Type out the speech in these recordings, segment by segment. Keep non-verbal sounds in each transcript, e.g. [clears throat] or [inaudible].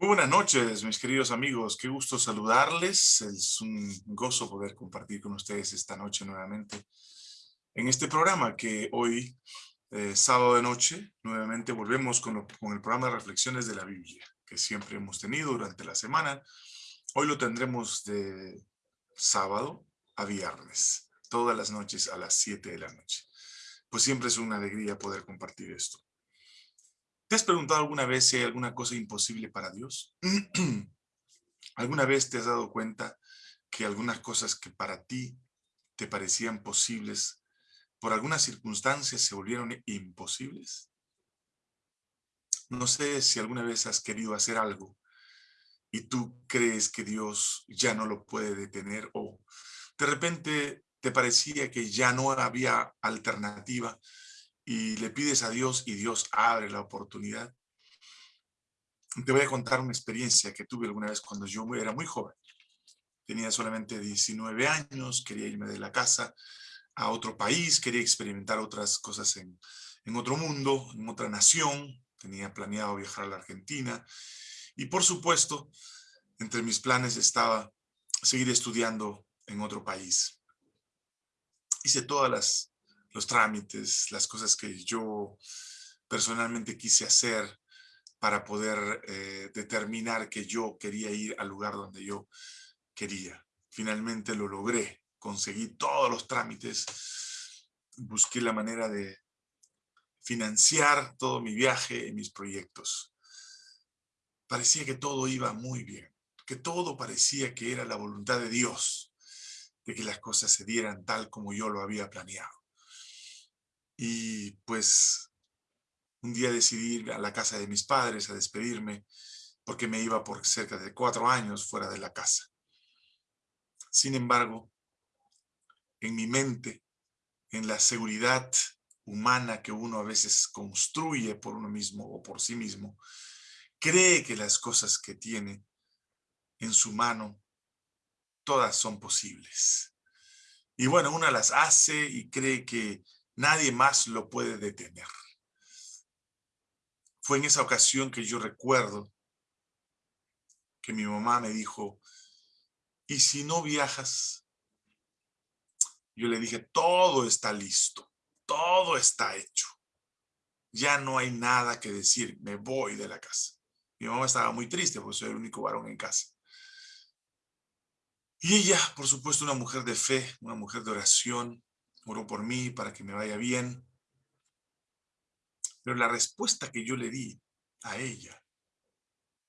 Muy buenas noches, mis queridos amigos. Qué gusto saludarles. Es un gozo poder compartir con ustedes esta noche nuevamente en este programa que hoy, eh, sábado de noche, nuevamente volvemos con, el programa reflexiones de la Biblia que siempre hemos tenido durante la semana. Hoy lo tendremos de sábado a viernes, todas las noches a las 7 de la noche. Pues siempre es una alegría poder compartir esto. ¿Te has preguntado alguna vez si hay alguna cosa imposible para Dios? [clears throat] ¿Alguna vez te has dado cuenta que algunas cosas que para ti te parecían posibles, por algunas circunstancias se volvieron imposibles? No sé si alguna vez has querido hacer algo y tú crees que Dios ya no lo puede detener o de repente te parecía que ya no había alternativa y le pides a Dios y Dios abre la oportunidad. Te voy a contar una experiencia que tuve alguna vez cuando yo era muy joven. Tenía solamente 19 años, quería irme de la casa a otro país, quería experimentar otras cosas en, en otro mundo, en otra nación. Tenía planeado viajar a la Argentina. Y por supuesto, entre mis planes estaba seguir estudiando en otro país. Hice todas las los trámites, las cosas que yo personalmente quise hacer para poder eh, determinar que yo quería ir al lugar donde yo quería. Finalmente lo logré, conseguí todos los trámites, busqué la manera de financiar todo mi viaje y mis proyectos. Parecía que todo iba muy bien, que todo parecía que era la voluntad de Dios, de que las cosas se dieran tal como yo lo había planeado. Y pues un día decidí ir a la casa de mis padres a despedirme porque me iba por cerca de cuatro años fuera de la casa. Sin embargo, en mi mente, en la seguridad humana que uno a veces construye por uno mismo o por sí mismo, cree que las cosas que tiene en su mano, todas son posibles. Y bueno, una las hace y cree que Nadie más lo puede detener. Fue en esa ocasión que yo recuerdo que mi mamá me dijo, ¿y si no viajas? Yo le dije, todo está listo, todo está hecho. Ya no hay nada que decir, me voy de la casa. Mi mamá estaba muy triste porque soy el único varón en casa. Y ella, por supuesto, una mujer de fe, una mujer de oración, oró por mí para que me vaya bien. Pero la respuesta que yo le di a ella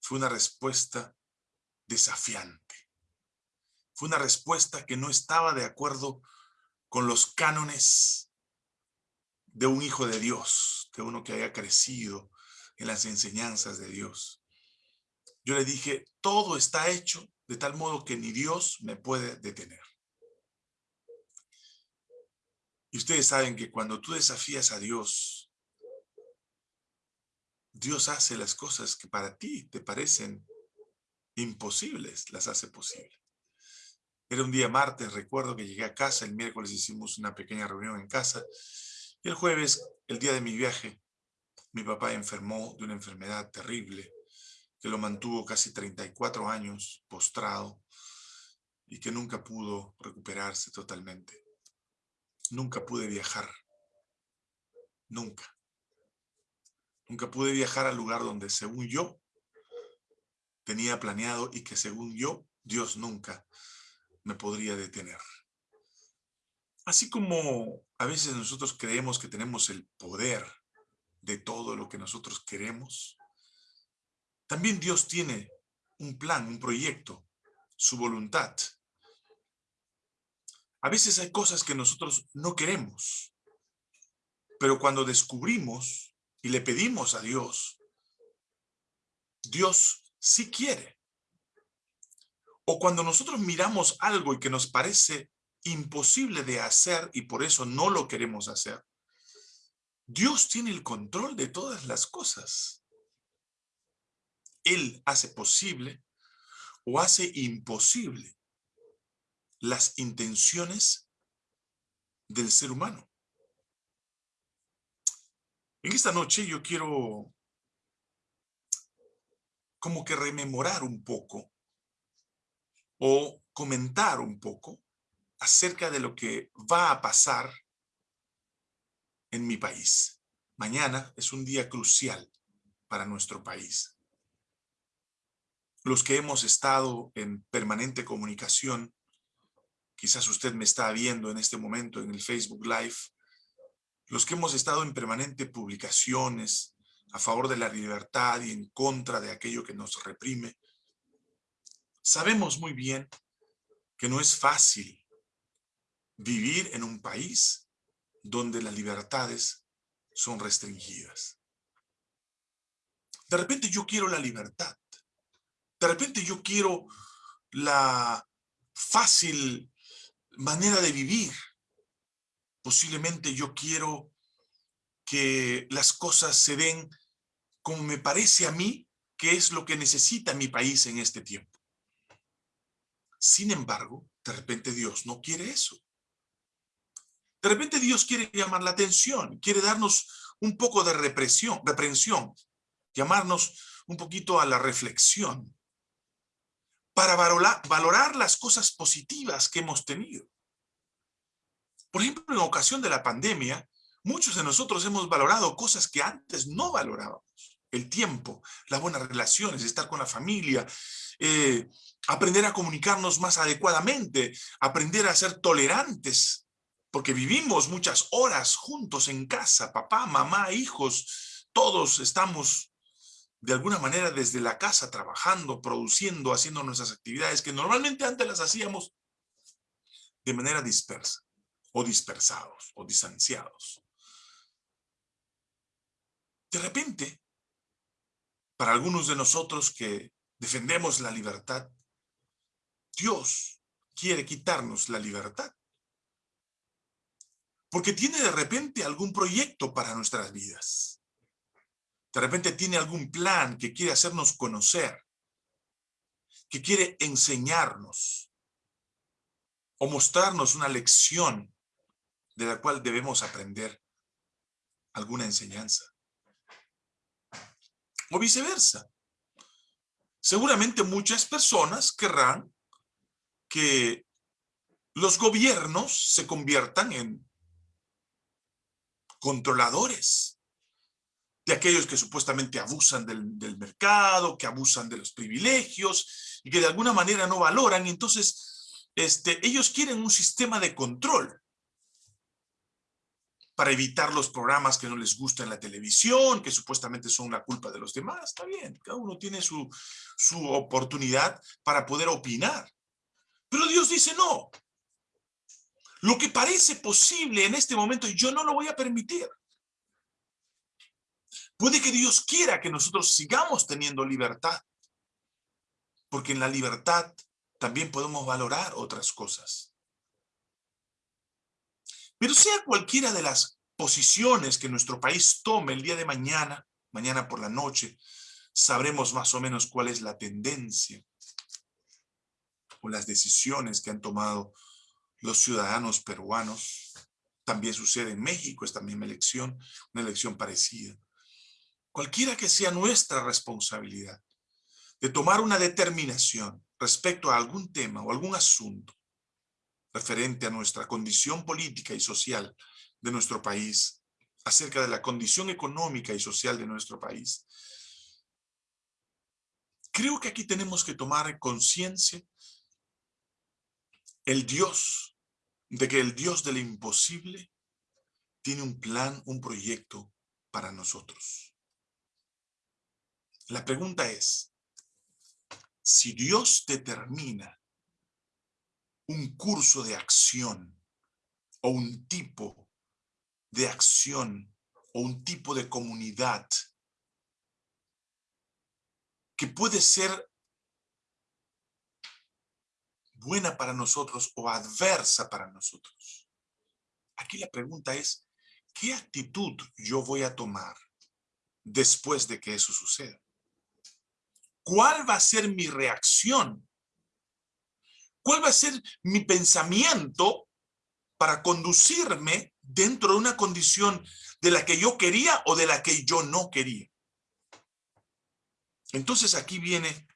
fue una respuesta desafiante. Fue una respuesta que no estaba de acuerdo con los cánones de un hijo de Dios, de uno que haya crecido en las enseñanzas de Dios. Yo le dije, todo está hecho de tal modo que ni Dios me puede detener. Y ustedes saben que cuando tú desafías a Dios, Dios hace las cosas que para ti te parecen imposibles, las hace posibles. Era un día martes, recuerdo que llegué a casa, el miércoles hicimos una pequeña reunión en casa, y el jueves, el día de mi viaje, mi papá enfermó de una enfermedad terrible, que lo mantuvo casi 34 años postrado, y que nunca pudo recuperarse totalmente. Nunca pude viajar. Nunca. Nunca pude viajar al lugar donde según yo tenía planeado y que según yo Dios nunca me podría detener. Así como a veces nosotros creemos que tenemos el poder de todo lo que nosotros queremos, también Dios tiene un plan, un proyecto, su voluntad. A veces hay cosas que nosotros no queremos, pero cuando descubrimos y le pedimos a Dios, Dios sí quiere. O cuando nosotros miramos algo y que nos parece imposible de hacer y por eso no lo queremos hacer, Dios tiene el control de todas las cosas. Él hace posible o hace imposible las intenciones del ser humano. En esta noche yo quiero como que rememorar un poco o comentar un poco acerca de lo que va a pasar en mi país. Mañana es un día crucial para nuestro país. Los que hemos estado en permanente comunicación, quizás usted me está viendo en este momento en el Facebook Live, los que hemos estado en permanente publicaciones a favor de la libertad y en contra de aquello que nos reprime, sabemos muy bien que no es fácil vivir en un país donde las libertades son restringidas. De repente yo quiero la libertad. De repente yo quiero la fácil manera de vivir. Posiblemente yo quiero que las cosas se den como me parece a mí que es lo que necesita mi país en este tiempo. Sin embargo, de repente Dios no quiere eso. De repente Dios quiere llamar la atención, quiere darnos un poco de represión, reprensión, llamarnos un poquito a la reflexión para valorar, las cosas positivas que hemos tenido. Por ejemplo, en ocasión de la pandemia, muchos de nosotros hemos valorado cosas que antes no valorábamos. El tiempo, las buenas relaciones, estar con la familia, eh, aprender a comunicarnos más adecuadamente, aprender a ser tolerantes porque vivimos muchas horas juntos en casa, papá, mamá, hijos, todos estamos de alguna manera desde la casa trabajando, produciendo, haciendo nuestras actividades que normalmente antes las hacíamos de manera dispersa, o dispersados, o distanciados. De repente, para algunos de nosotros que defendemos la libertad, Dios quiere quitarnos la libertad porque tiene de repente algún proyecto para nuestras vidas. De repente tiene algún plan que quiere hacernos conocer, que quiere enseñarnos o mostrarnos una lección de la cual debemos aprender alguna enseñanza. O viceversa. Seguramente muchas personas querrán que los gobiernos se conviertan en controladores, de aquellos que supuestamente abusan del, mercado, que abusan de los privilegios y que de alguna manera no valoran. Entonces este, ellos quieren un sistema de control para evitar los programas que no les gustan en la televisión, que supuestamente son la culpa de los demás. Está bien, cada uno tiene su, su oportunidad para poder opinar. Pero Dios dice no, lo que parece posible en este momento, yo no lo voy a permitir. Puede que Dios quiera que nosotros sigamos teniendo libertad, porque en la libertad también podemos valorar otras cosas. Pero sea cualquiera de las posiciones que nuestro país tome el día de mañana, mañana por la noche, sabremos más o menos cuál es la tendencia o las decisiones que han tomado los ciudadanos peruanos. También sucede en México esta misma elección, una elección parecida. Cualquiera que sea nuestra responsabilidad de tomar una determinación respecto a algún tema o algún asunto referente a nuestra condición política y social de nuestro país, acerca de la condición económica y social de nuestro país. Creo que aquí tenemos que tomar conciencia el Dios, de que el Dios del imposible tiene un plan, un proyecto para nosotros. La pregunta es, si Dios determina un curso de acción o un tipo de acción o un tipo de comunidad que puede ser buena para nosotros o adversa para nosotros. Aquí la pregunta es, ¿qué actitud yo voy a tomar después de que eso suceda? ¿Cuál va a ser mi reacción? ¿Cuál va a ser mi pensamiento para conducirme dentro de una condición de la que yo quería o de la que yo no quería? Entonces aquí viene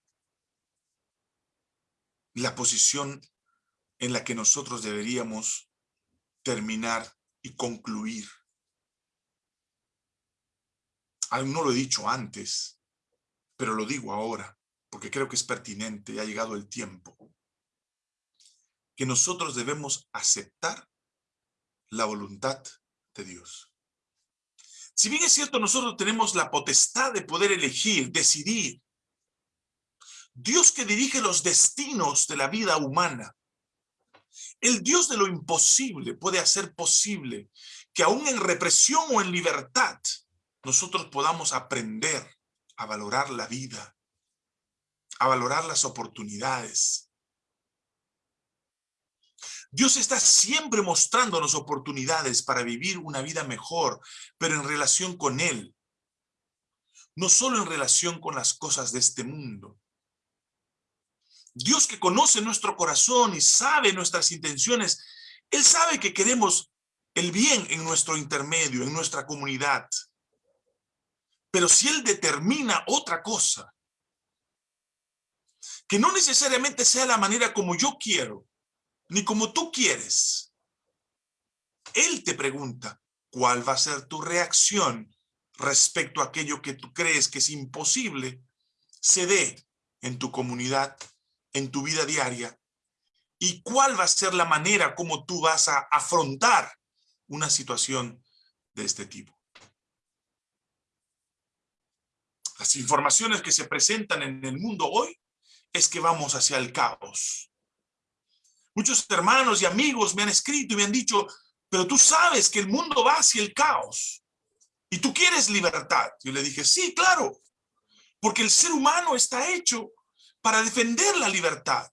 la posición en la que nosotros deberíamos terminar y concluir. Aún no lo he dicho antes, pero lo digo ahora, porque creo que es pertinente y ha llegado el tiempo. Que nosotros debemos aceptar la voluntad de Dios. Si bien es cierto, nosotros tenemos la potestad de poder elegir, decidir. Dios que dirige los destinos de la vida humana. El Dios de lo imposible puede hacer posible que aún en represión o en libertad, nosotros podamos aprender a valorar la vida, a valorar las oportunidades, Dios está siempre mostrándonos oportunidades para vivir una vida mejor, pero en relación con Él. No solo en relación con las cosas de este mundo. Dios que conoce nuestro corazón y sabe nuestras intenciones, Él sabe que queremos el bien en nuestro intermedio, en nuestra comunidad. Pero si Él determina otra cosa, que no necesariamente sea la manera como yo quiero, ni como tú quieres. Él te pregunta, ¿cuál va a ser tu reacción respecto a aquello que tú crees que es imposible se dé en tu comunidad, en tu vida diaria? ¿Y cuál va a ser la manera como tú vas a afrontar una situación de este tipo? Las informaciones que se presentan en el mundo hoy es que vamos hacia el caos. Muchos hermanos y amigos me han escrito y me han dicho, pero tú sabes que el mundo va hacia el caos y tú quieres libertad. Yo le dije, sí, claro, porque el ser humano está hecho para defender la libertad.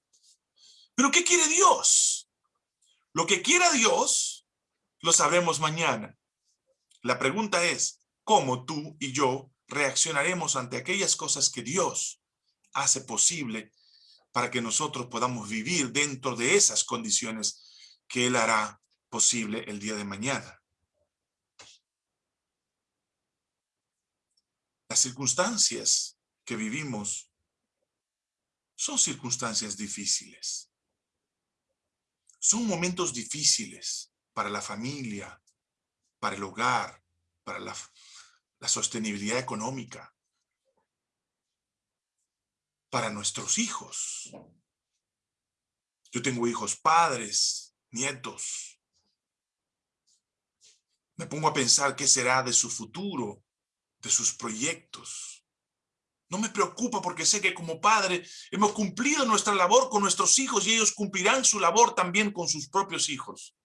¿Pero qué quiere Dios? Lo que quiera Dios, lo sabremos mañana. La pregunta es, ¿cómo tú y yo reaccionaremos ante aquellas cosas que Dios hace posible para que nosotros podamos vivir dentro de esas condiciones que Él hará posible el día de mañana. Las circunstancias que vivimos son circunstancias difíciles. Son momentos difíciles para la familia, para el hogar, para la, la sostenibilidad económica para nuestros hijos. Yo tengo hijos padres, nietos. Me pongo a pensar qué será de su futuro, de sus proyectos. No me preocupa porque sé que como padre hemos cumplido nuestra labor con nuestros hijos y ellos cumplirán su labor también con sus propios hijos.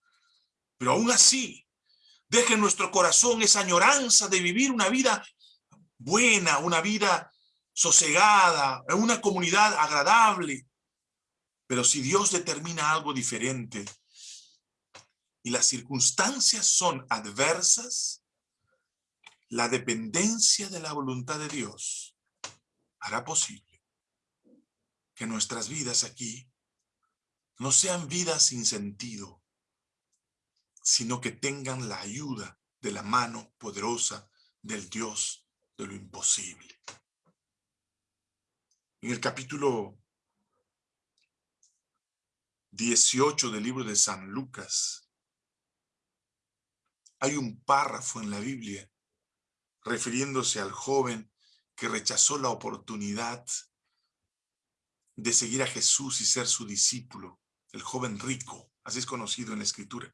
Pero aún así, deje en nuestro corazón esa añoranza de vivir una vida buena, una vida sosegada, una comunidad agradable. Pero si Dios determina algo diferente y las circunstancias son adversas, la dependencia de la voluntad de Dios hará posible que nuestras vidas aquí no sean vidas sin sentido, sino que tengan la ayuda de la mano poderosa del Dios de lo imposible. En el capítulo 18 del libro de San Lucas, hay un párrafo en la Biblia refiriéndose al joven que rechazó la oportunidad de seguir a Jesús y ser su discípulo, el joven rico, así es conocido en la Escritura.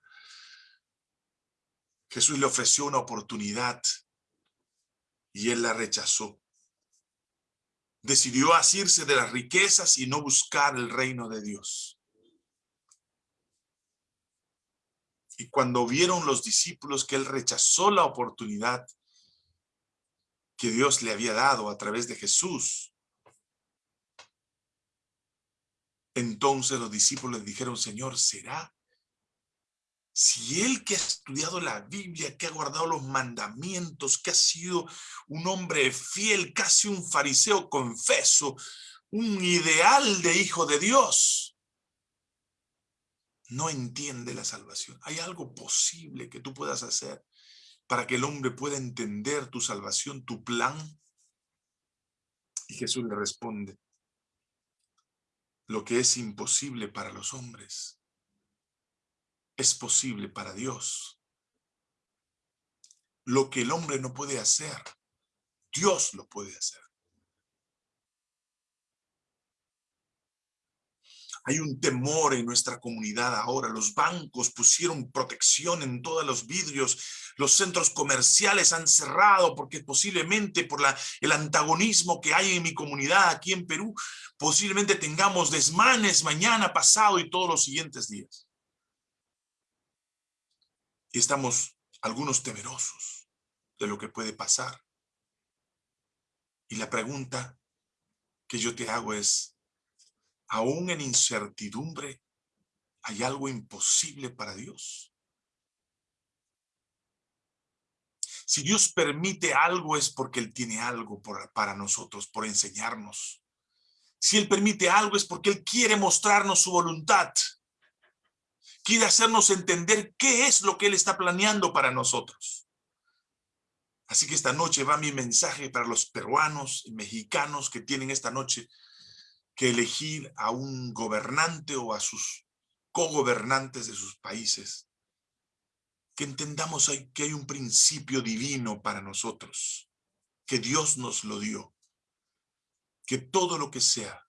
Jesús le ofreció una oportunidad y él la rechazó decidió asirse de las riquezas y no buscar el reino de Dios. Y cuando vieron los discípulos que él rechazó la oportunidad que Dios le había dado a través de Jesús, entonces los discípulos dijeron, Señor, ¿será si él que ha estudiado la Biblia, que ha guardado los mandamientos, que ha sido un hombre fiel, casi un fariseo confeso, un ideal de hijo de Dios, no entiende la salvación. ¿Hay algo posible que tú puedas hacer para que el hombre pueda entender tu salvación, tu plan? Y Jesús le responde, lo que es imposible para los hombres es posible para Dios. Lo que el hombre no puede hacer, Dios lo puede hacer. Hay un temor en nuestra comunidad ahora. Los bancos pusieron protección en todos los vidrios. Los centros comerciales han cerrado porque posiblemente por la, el antagonismo que hay en mi comunidad aquí en Perú, posiblemente tengamos desmanes mañana, pasado y todos los siguientes días. Y estamos algunos temerosos de lo que puede pasar. Y la pregunta que yo te hago es, aún en incertidumbre, ¿hay algo imposible para Dios? Si Dios permite algo es porque Él tiene algo para nosotros, por enseñarnos. Si Él permite algo es porque Él quiere mostrarnos su voluntad. Quiere hacernos entender qué es lo que Él está planeando para nosotros. Así que esta noche va mi mensaje para los peruanos y mexicanos que tienen esta noche que elegir a un gobernante o a sus cogobernantes de sus países. Que entendamos que hay un principio divino para nosotros, que Dios nos lo dio. Que todo lo que sea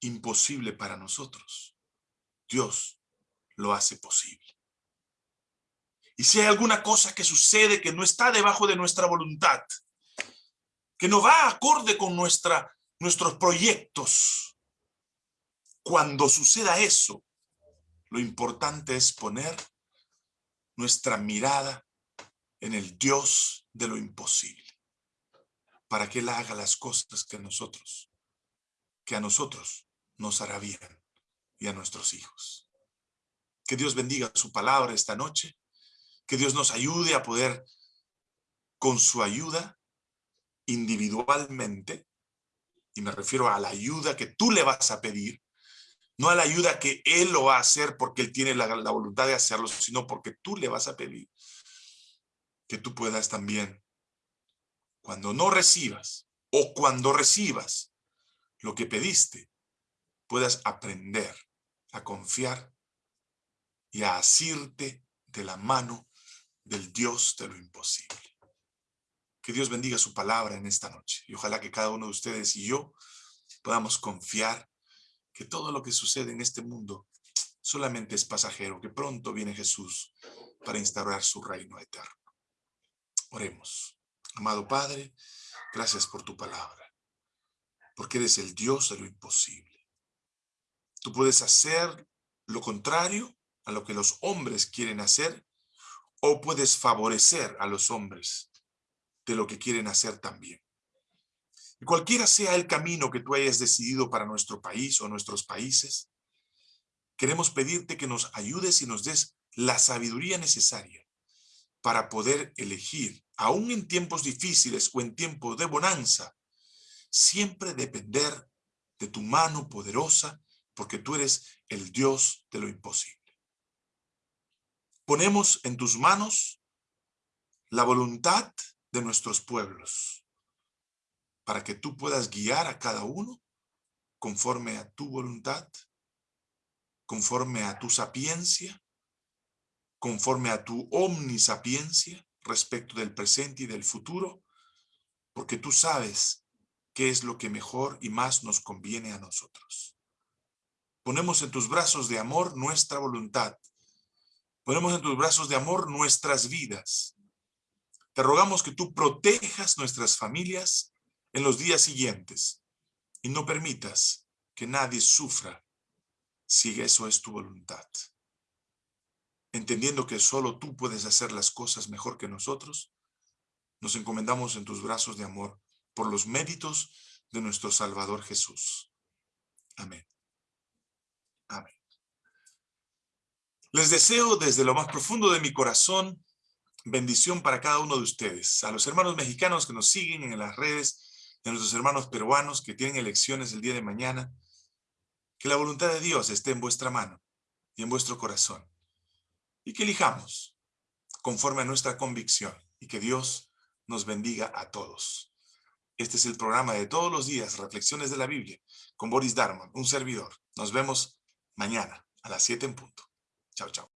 imposible para nosotros, Dios lo hace posible. Y si hay alguna cosa que sucede que no está debajo de nuestra voluntad, que no va acorde con nuestra nuestros proyectos. Cuando suceda eso, lo importante es poner nuestra mirada en el Dios de lo imposible, para que Él haga las cosas que nosotros, que a nosotros nos hará bien y a nuestros hijos. Que Dios bendiga su palabra esta noche, que Dios nos ayude a poder, con su ayuda, individualmente, y me refiero a la ayuda que tú le vas a pedir, no a la ayuda que él lo va a hacer porque él tiene la, la voluntad de hacerlo, sino porque tú le vas a pedir que tú puedas también, cuando no recibas o cuando recibas lo que pediste, puedas aprender a confiar y a asirte de la mano del Dios de lo imposible. Que Dios bendiga su palabra en esta noche. Y ojalá que cada uno de ustedes y yo podamos confiar que todo lo que sucede en este mundo solamente es pasajero, que pronto viene Jesús para instaurar su reino eterno. Oremos. Amado Padre, gracias por tu palabra, porque eres el Dios de lo imposible. Tú puedes hacer lo contrario a lo que los hombres quieren hacer o puedes favorecer a los hombres de lo que quieren hacer también. Y cualquiera sea el camino que tú hayas decidido para nuestro país o nuestros países, queremos pedirte que nos ayudes y nos des la sabiduría necesaria para poder elegir, aún en tiempos difíciles o en tiempos de bonanza, siempre depender de tu mano poderosa, porque tú eres el Dios de lo imposible. Ponemos en tus manos la voluntad de nuestros pueblos, para que tú puedas guiar a cada uno conforme a tu voluntad, conforme a tu sapiencia, conforme a tu omnisapiencia respecto del presente y del futuro, porque tú sabes qué es lo que mejor y más nos conviene a nosotros. Ponemos en tus brazos de amor nuestra voluntad. Ponemos en tus brazos de amor nuestras vidas. Te rogamos que tú protejas nuestras familias en los días siguientes y no permitas que nadie sufra si eso es tu voluntad. Entendiendo que solo tú puedes hacer las cosas mejor que nosotros, nos encomendamos en tus brazos de amor por los méritos de nuestro Salvador Jesús. Amén. Amén. Les deseo desde lo más profundo de mi corazón bendición para cada uno de ustedes. A los hermanos mexicanos que nos siguen en las redes, de nuestros hermanos peruanos que tienen elecciones el día de mañana, que la voluntad de Dios esté en vuestra mano y en vuestro corazón. Y que elijamos conforme a nuestra convicción y que Dios nos bendiga a todos. Este es el programa de todos los días, Reflexiones de la Biblia, con Boris Darman, un servidor. Nos vemos mañana a las 7 en punto. Chao, chao.